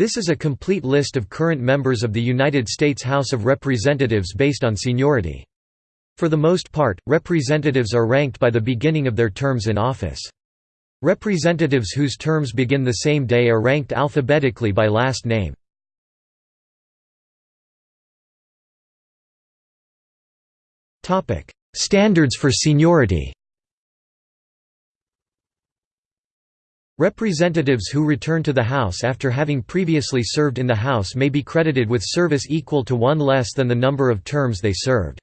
This is a complete list of current members of the United States House of Representatives based on seniority. For the most part, representatives are ranked by the beginning of their terms in office. Representatives whose terms begin the same day are ranked alphabetically by last name. Standards for seniority Representatives who return to the House after having previously served in the House may be credited with service equal to one less than the number of terms they served.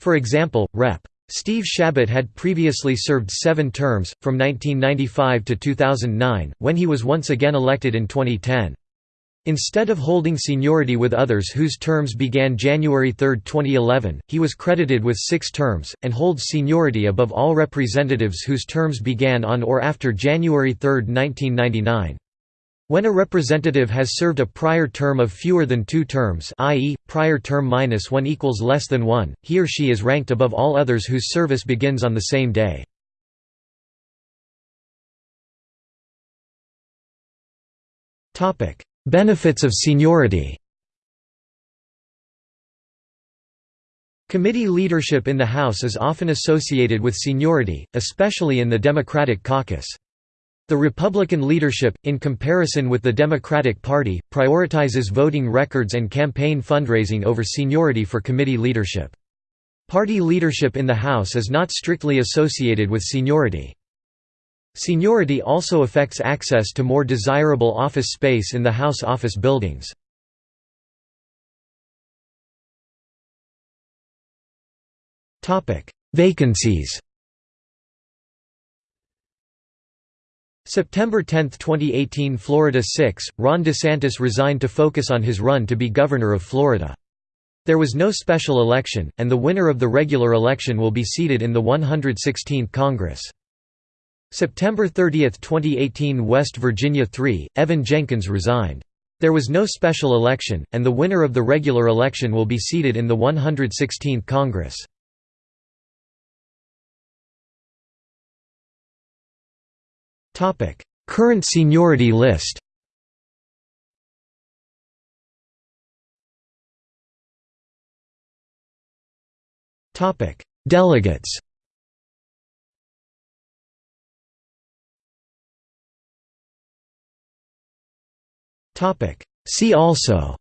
For example, Rep. Steve Chabot had previously served seven terms, from 1995 to 2009, when he was once again elected in 2010. Instead of holding seniority with others whose terms began January 3, 2011, he was credited with six terms, and holds seniority above all representatives whose terms began on or after January 3, 1999. When a representative has served a prior term of fewer than two terms i.e., prior term minus one equals less than one, he or she is ranked above all others whose service begins on the same day. Benefits of seniority Committee leadership in the House is often associated with seniority, especially in the Democratic caucus. The Republican leadership, in comparison with the Democratic Party, prioritizes voting records and campaign fundraising over seniority for committee leadership. Party leadership in the House is not strictly associated with seniority. Seniority also affects access to more desirable office space in the House office buildings. Vacancies September 10, 2018 Florida 6, Ron DeSantis resigned to focus on his run to be governor of Florida. There was no special election, and the winner of the regular election will be seated in the 116th Congress. September 30, 2018 West Virginia 3, Evan Jenkins resigned. There was no special election, and the winner of the regular election will be seated in the 116th Congress. Current seniority list Delegates See also.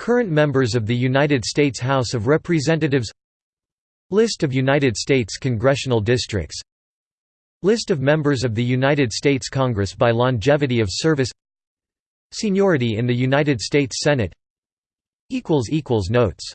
Current members of the United States House of Representatives. List of United States congressional districts. List of members of the United States Congress by longevity of service. Seniority in the United States Senate. Notes